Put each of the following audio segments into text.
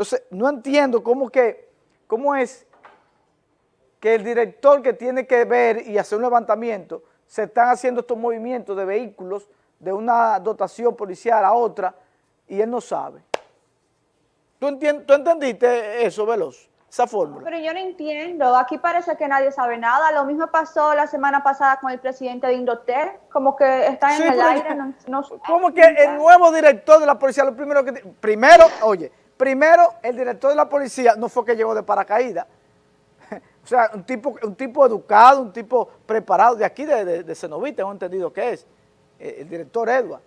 Entonces, no entiendo cómo que, cómo es que el director que tiene que ver y hacer un levantamiento, se están haciendo estos movimientos de vehículos de una dotación policial a otra y él no sabe. ¿Tú, entendiste eso, Veloz? Esa fórmula. Pero yo no entiendo. Aquí parece que nadie sabe nada. Lo mismo pasó la semana pasada con el presidente de Indotel. Como que está en el aire. No, como que el nuevo director de la policía, lo primero que... Primero, oye, primero el director de la policía no fue que llegó de paracaídas. o sea, un tipo, un tipo educado, un tipo preparado de aquí, de, de, de Cenoví, tengo entendido que es, eh, el director Edward.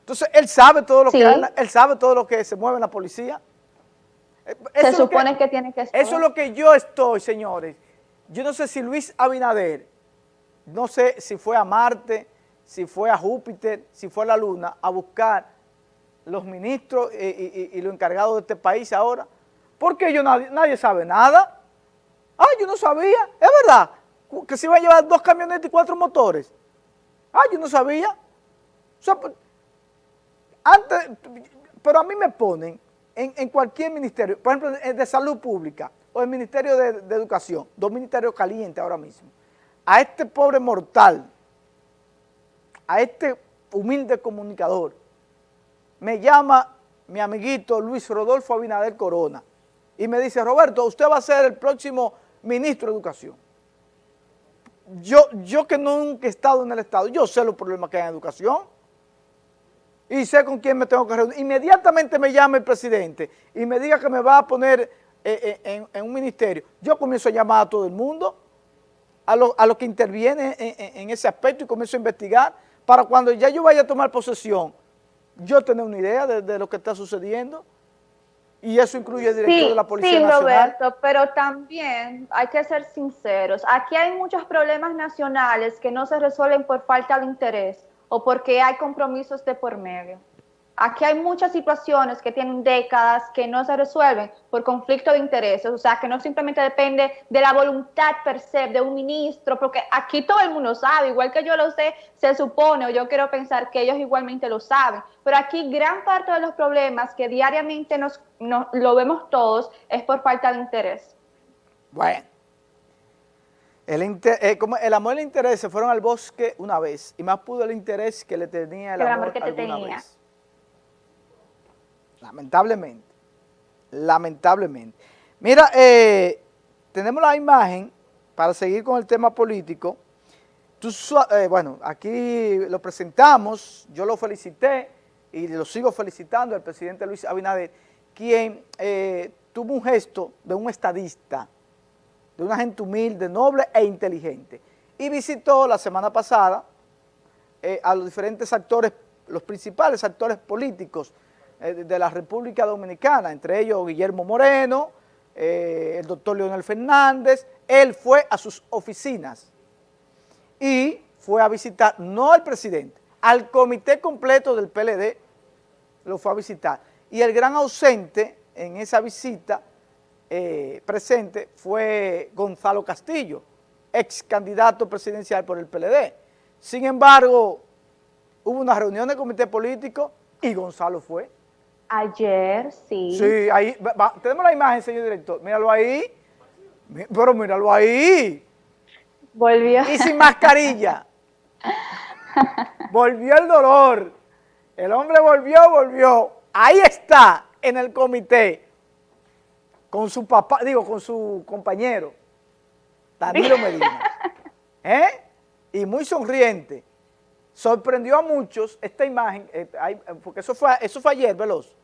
Entonces, él sabe todo lo que él sabe todo lo que se mueve en la policía. Eh, se supone que, tiene que estar. Eso es lo que yo estoy, señores. Yo no sé si Luis Abinader, no sé si fue a Marte, si fue a Júpiter, si fue a la Luna, a buscar los ministros y, y, los encargados de este país ahora. Porque yo nadie, nadie sabe nada. Ah, yo no sabía. Es verdad que se iba a llevar dos camionetas y cuatro motores. Ah, yo no sabía. Pues, antes, pero a mí me ponen en, cualquier ministerio, por ejemplo, el de salud pública o el ministerio de, educación, dos ministerios calientes ahora mismo, a este pobre mortal, a este humilde comunicador, me llama mi amiguito Luis Rodolfo Abinader Corona y me dice, Roberto, usted va a ser el próximo ministro de Educación. Yo, yo que nunca he estado en el Estado, yo sé los problemas que hay en educación y sé con quién me tengo que reunir. Inmediatamente me llama el presidente y me diga que me va a poner eh, eh, en, un ministerio. Yo comienzo a llamar a todo el mundo, a los a que interviene en, ese aspecto y comienzo a investigar para cuando ya yo vaya a tomar posesión, yo tener una idea de, lo que está sucediendo. Y eso incluye el director de la Policía Nacional. Sí, Roberto, pero también hay que ser sinceros. Aquí hay muchos problemas nacionales que no se resuelven por falta de interés o porque hay compromisos de por medio. Aquí hay muchas situaciones que tienen décadas que no se resuelven por conflicto de intereses, o sea, que no simplemente depende de la voluntad per se de un ministro, porque aquí todo el mundo sabe, igual que yo lo sé, se supone, o yo quiero pensar que ellos igualmente lo saben, pero aquí gran parte de los problemas que diariamente nos, lo vemos todos es por falta de interés. Bueno. El, eh, como el amor y el interés se fueron al bosque una vez y más pudo el interés que le tenía el, amor, que te tenía. Vez. Lamentablemente, lamentablemente. Mira, eh, tenemos la imagen para seguir con el tema político. Eh, bueno, aquí lo presentamos, yo lo felicité y lo sigo felicitando al presidente Luis Abinader, quien tuvo un gesto de un estadista, de una gente humilde, noble e inteligente. Y visitó la semana pasada eh, a los diferentes actores, los principales actores políticos eh, de la República Dominicana, entre ellos Guillermo Moreno, eh, el doctor Leonel Fernández, él fue a sus oficinas y fue a visitar, no al presidente, al comité completo del PLD, lo fue a visitar. Y el gran ausente en esa visita eh, presente fue Gonzalo Castillo, ex candidato presidencial por el PLD. Sin embargo, hubo una reunión del comité político y Gonzalo fue. Ayer, sí. Sí, ahí, tenemos la imagen, señor director, míralo ahí, pero míralo ahí. Volvió. Y sin mascarilla. volvió el dolor. El hombre volvió, volvió. Ahí está, en el comité con su papá, digo, con su compañero, Danilo Medina, ¿eh? y muy sonriente. Sorprendió a muchos esta imagen, eh, porque eso fue, eso fue ayer, Veloz,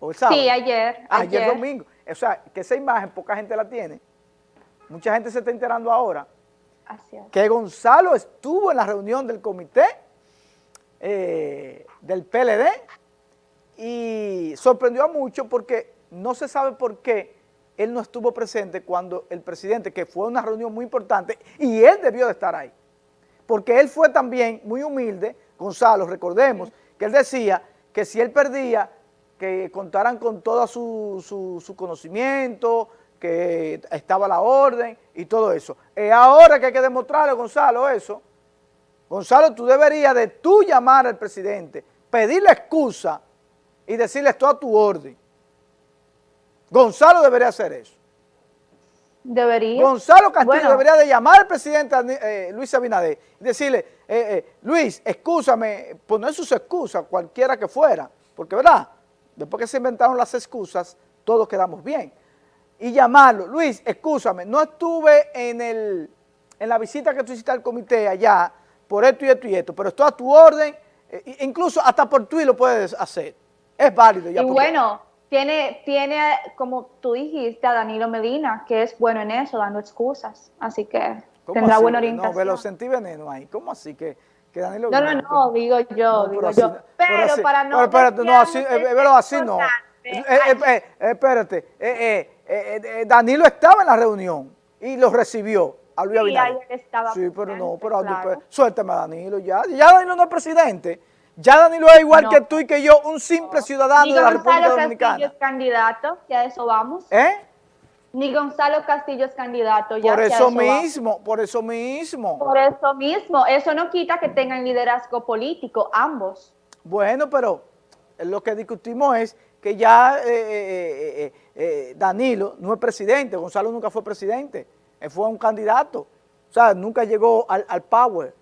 o el sábado. Sí, ayer, ayer. domingo. O sea, que esa imagen poca gente la tiene. Mucha gente se está enterando ahora. Así es. Que Gonzalo estuvo en la reunión del comité eh, del PLD y sorprendió a muchos porque no se sabe por qué él no estuvo presente cuando el presidente, que fue una reunión muy importante, y él debió de estar ahí. Porque él fue también muy humilde, Gonzalo, recordemos, que él decía que si él perdía, que contaran con todo su, su, conocimiento, que estaba la orden y todo eso. Es ahora que hay que demostrarle, Gonzalo, eso. Gonzalo, tú deberías de tú llamar al presidente, pedirle excusa y decirle esto a tu orden Gonzalo debería hacer eso. Debería. Gonzalo Castillo debería de llamar al presidente eh, Luis Abinader y decirle, eh, eh, Luis, excúsame, poner sus excusas, cualquiera que fuera, porque verdad, después que se inventaron las excusas, todos quedamos bien. Y llamarlo, Luis, excúsame, no estuve en, el, en la visita que tú hiciste al comité allá, por esto y esto y esto, pero esto a tu orden, incluso hasta por Twitter lo puedes hacer, es válido. Ya y bueno, tiene, tiene, como tú dijiste, a Danilo Medina, que es bueno en eso, dando excusas. Así que tendrá buena orientación. No, me lo sentí veneno ahí. ¿Cómo así que, que Danilo No, no, no, digo yo, digo yo. Pero, para no... Pero espérate, no, así, eh, así no. Eh, eh, espérate, Danilo estaba en la reunión y lo recibió a Luis Abinader. Sí, pero no, pero suéltame a Danilo ya. Ya Danilo no es presidente. Ya Danilo es igual que tú y que yo, un simple ciudadano de la República Dominicana. Castillo es candidato, ya eso vamos. ¿Eh? Ni Gonzalo Castillo es candidato. Ya por eso, mismo, por eso mismo. Por eso mismo. Eso no quita que tengan liderazgo político, ambos. Bueno, pero lo que discutimos es que ya eh, eh, eh, Danilo no es presidente, Gonzalo nunca fue presidente, él fue un candidato. O sea, nunca llegó al, al power,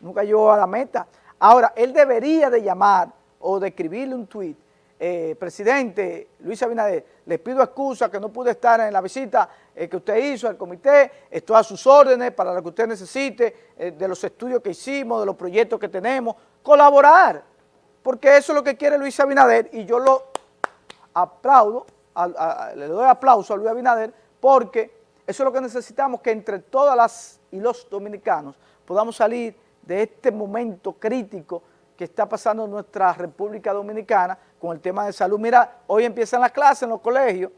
nunca llegó a la meta. Ahora, él debería de llamar o de escribirle un tuit, eh, presidente Luis Abinader, les pido excusa que no pude estar en la visita eh, que usted hizo al comité, estoy a sus órdenes para lo que usted necesite, eh, de los estudios que hicimos, de los proyectos que tenemos, colaborar, porque eso es lo que quiere Luis Abinader y yo lo aplaudo, le doy aplauso a Luis Abinader porque eso es lo que necesitamos, que entre todas las y los dominicanos podamos salir de este momento crítico que está pasando en nuestra República Dominicana con el tema de salud. Mira, hoy empiezan las clases en los colegios,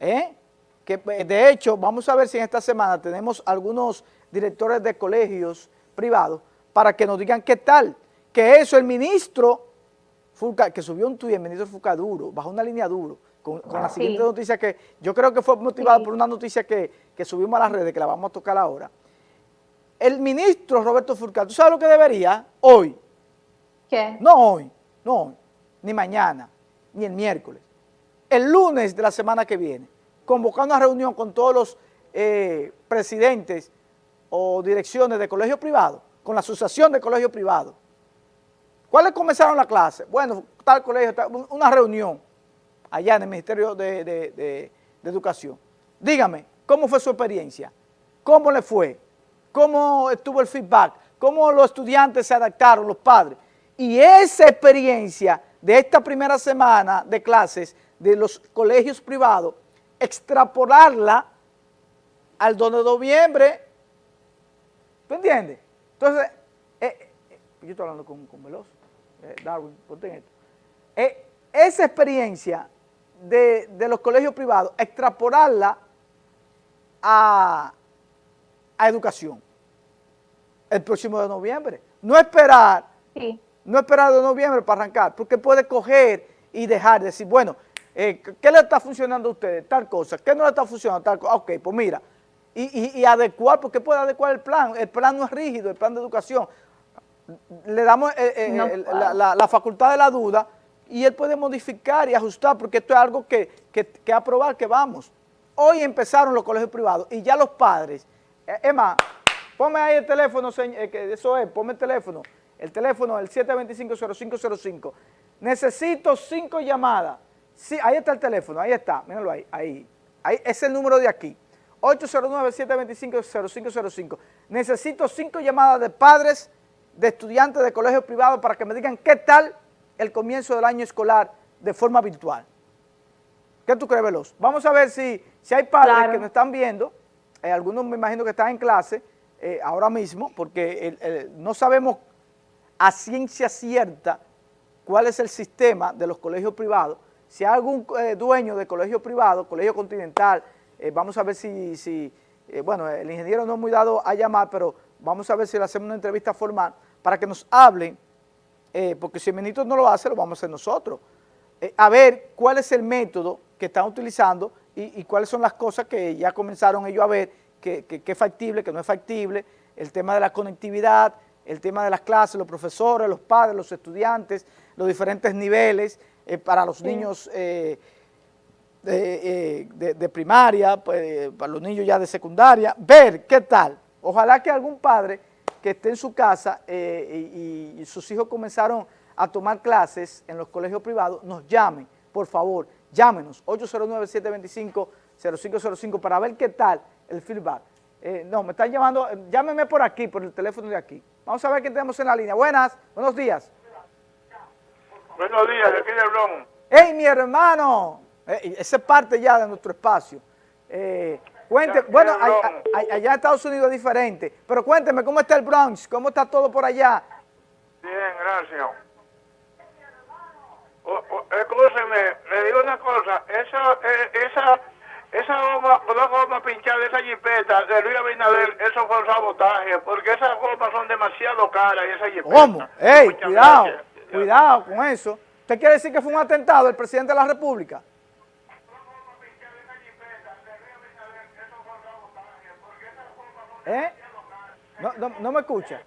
¿eh? que eh, de hecho vamos a ver si en esta semana tenemos algunos directores de colegios privados para que nos digan qué tal, que eso el ministro que subió un tuit, el ministro Fulcaduro, bajo una línea duro, con, la siguiente noticia que yo creo que fue motivada por una noticia que, que subimos a las redes, que la vamos a tocar ahora, el ministro Roberto Furcal, ¿tú sabes lo que debería hoy? ¿Qué? No hoy, no hoy, ni mañana, ni el miércoles. El lunes de la semana que viene, convocar una reunión con todos los eh, presidentes o direcciones de colegios privados, con la asociación de colegios privados. ¿Cuáles comenzaron la clase? Bueno, tal colegio, una reunión allá en el Ministerio de, de Educación. Dígame, ¿cómo fue su experiencia? ¿Cómo le fue? Cómo estuvo el feedback, cómo los estudiantes se adaptaron, los padres. Y esa experiencia de esta primera semana de clases de los colegios privados, extrapolarla al 2 de noviembre. ¿Tú entiendes? Entonces, eh, eh, yo estoy hablando con, con Veloso, eh, Darwin, ponte esto. esa experiencia de, de los colegios privados, extrapolarla a a educación el próximo de noviembre. No esperar, no esperar de noviembre para arrancar, porque puede coger y dejar, decir, bueno, eh, ¿qué le está funcionando a ustedes? Tal cosa, ¿qué no le está funcionando? Tal cosa. Ok, pues mira, y, adecuar, porque puede adecuar el plan, el plan no es rígido, el plan de educación, le damos eh, eh, la, facultad de la duda y él puede modificar y ajustar, porque esto es algo que, que, que aprobar, que vamos. Hoy empezaron los colegios privados y ya los padres Emma, ponme ahí el teléfono, eh, eso es, ponme el teléfono. El teléfono el 725-0505. Necesito cinco llamadas. Sí, ahí está el teléfono, ahí está, míralo ahí, ahí. ahí es el número de aquí. 809-725-0505. Necesito cinco llamadas de padres, de estudiantes de colegios privados para que me digan qué tal el comienzo del año escolar de forma virtual. ¿Qué tú crees, Veloz? Vamos a ver si, si hay padres que nos están viendo eh, algunos me imagino que están en clase eh, ahora mismo, porque no sabemos a ciencia cierta cuál es el sistema de los colegios privados. Si hay algún eh, dueño de colegio privado, colegio continental, vamos a ver si, si bueno, el ingeniero no es muy dado a llamar, pero vamos a ver si le hacemos una entrevista formal para que nos hablen, porque si el ministro no lo hace, lo vamos a hacer nosotros. a ver cuál es el método que están utilizando y, cuáles son las cosas que ya comenzaron ellos a ver, que, es factible, que no es factible, el tema de la conectividad, el tema de las clases, los profesores, los padres, los estudiantes, los diferentes niveles eh, para los niños, eh, de, eh, primaria, pues, para los niños ya de secundaria, ver qué tal. Ojalá que algún padre que esté en su casa y, y sus hijos comenzaron a tomar clases en los colegios privados, nos llame, por favor, llámenos, 809-725-0505 para ver qué tal el feedback. Eh, no, me están llamando, eh, llámeme por aquí, por el teléfono de aquí. Vamos a ver qué tenemos en la línea. Buenas, buenos días. Buenos días, de aquí de Bronx. ¡Hey, mi hermano! Eh, ese es parte ya de nuestro espacio. cuente, bueno, allá en Estados Unidos es diferente, pero cuénteme, ¿cómo está el Bronx? ¿Cómo está todo por allá? Bien, gracias. escúcheme, le digo una cosa, esa, esa esa goma, una goma pinchada de esa jipeta de Luis Abinader, eso fue un sabotaje, porque esas gomas son demasiado caras y esa jipeta. ¿Cómo? ¡Ey, cuidado! Cuidado con eso. ¿Usted quiere decir que fue un atentado el presidente de la República? ¿Eh? No, no, no me escucha.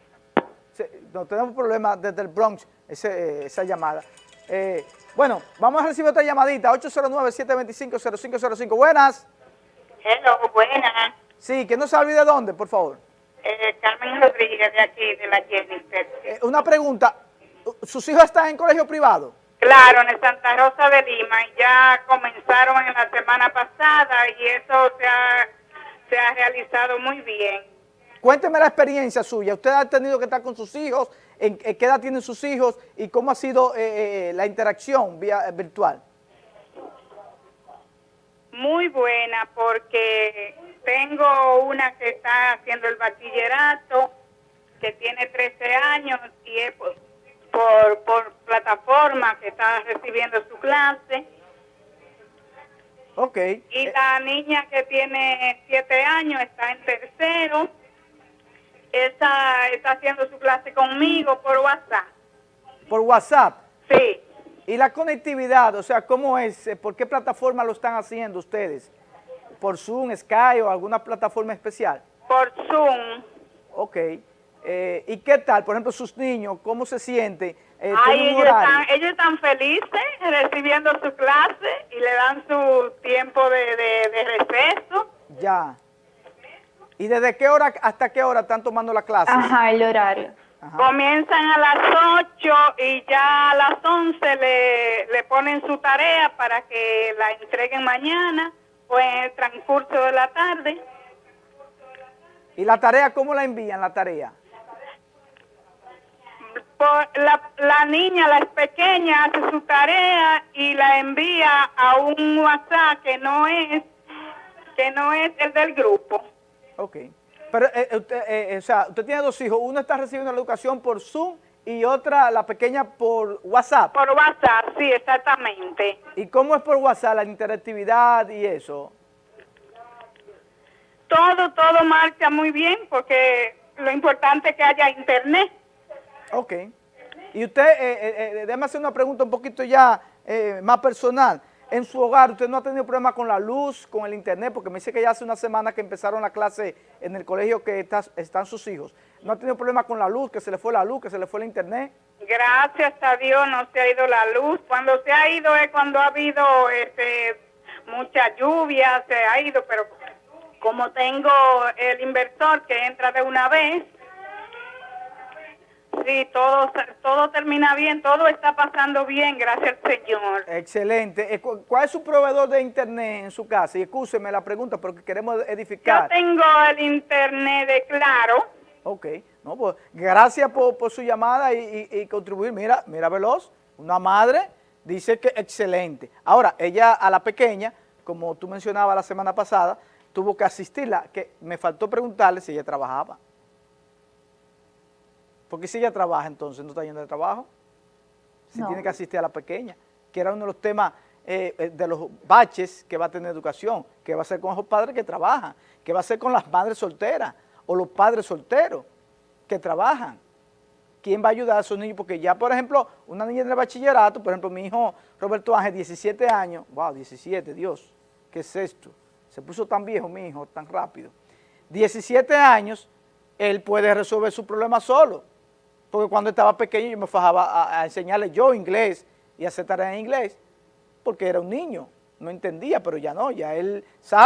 no tenemos problemas desde el Bronx, ese, esa llamada. Eh, bueno, vamos a recibir otra llamadita, 809-725-0505. Buenas. Hello, buenas. Sí, que no se olvide dónde, por favor. Eh, Carmen Rodríguez, de aquí, de la Jennifer. Eh, una pregunta, ¿sus hijos están en colegio privado? Claro, en Santa Rosa de Lima, ya comenzaron en la semana pasada y eso se ha, se ha realizado muy bien. Cuénteme la experiencia suya, usted ha tenido que estar con sus hijos, en, qué edad tienen sus hijos y cómo ha sido eh, eh, la interacción vía virtual. Muy buena porque tengo una que está haciendo el bachillerato, que tiene 13 años y es por, por, plataforma que está recibiendo su clase. Ok. Y la niña que tiene 7 años está en tercero esa está haciendo su clase conmigo por WhatsApp. ¿Por WhatsApp? Sí. ¿Y la conectividad? O sea, ¿cómo es? ¿Por qué plataforma lo están haciendo ustedes? ¿Por Zoom, Skype o alguna plataforma especial? Por Zoom. Ok. Eh, ¿Y qué tal? Por ejemplo, sus niños, ¿cómo se sienten? Eh, ellos, están, ellos están felices recibiendo su clase y le dan su tiempo de, de, de receso. Ya. ¿Y desde qué hora hasta qué hora están tomando la clase? Ajá, el horario. Comienzan a las 8 y ya a las 11 le, le ponen su tarea para que la entreguen mañana o en el transcurso de la tarde. ¿Y la tarea cómo la envían, la tarea? la, la niña, la pequeña, hace su tarea y la envía a un WhatsApp que no es, que no es el del grupo. Ok. Pero, eh, eh, usted, eh, o sea, usted tiene dos hijos. Uno está recibiendo la educación por Zoom y otra, la pequeña, por WhatsApp. Por WhatsApp, sí, exactamente. ¿Y cómo es por WhatsApp, la interactividad y eso? Todo, todo marcha muy bien porque lo importante es que haya internet. Ok. Y usted, eh, déjame hacer una pregunta un poquito ya más personal en su hogar, usted no ha tenido problema con la luz, con el internet, porque me dice que ya hace una semana que empezaron la clase en el colegio que están sus hijos. ¿No ha tenido problema con la luz, que se le fue la luz, que se le fue el internet? Gracias a Dios no se ha ido la luz. Cuando se ha ido es cuando ha habido este, mucha lluvia, se ha ido, pero como tengo el inversor que entra de una vez, Sí, todo, todo termina bien, todo está pasando bien, gracias al Señor. Excelente. Eh, ¿Cuál es su proveedor de internet en su casa? Y escúcheme la pregunta porque queremos edificar. Yo tengo el internet de Claro. Ok, no, pues gracias por, su llamada y, contribuir. Mira, mira Veloz, una madre dice que excelente. Ahora, ella a la pequeña, como tú mencionabas la semana pasada, tuvo que asistirla, que me faltó preguntarle si ella trabajaba. Porque si ella trabaja, entonces no está yendo de trabajo. Si tiene que asistir a la pequeña, que era uno de los temas eh, eh, de los baches que va a tener educación, que va a ser con esos padres que trabajan, que va a ser con las madres solteras o los padres solteros que trabajan. ¿Quién va a ayudar a esos niños? Porque ya, por ejemplo, una niña en el bachillerato, por ejemplo, mi hijo Roberto Ángel, 17 años, wow, 17, Dios, ¿qué es esto? Se puso tan viejo mi hijo, tan rápido. 17 años, él puede resolver su problema solo porque cuando estaba pequeño yo me fajaba a, enseñarle yo inglés y hacer tareas en inglés, porque era un niño. no entendía, pero ya no, ya él sabe.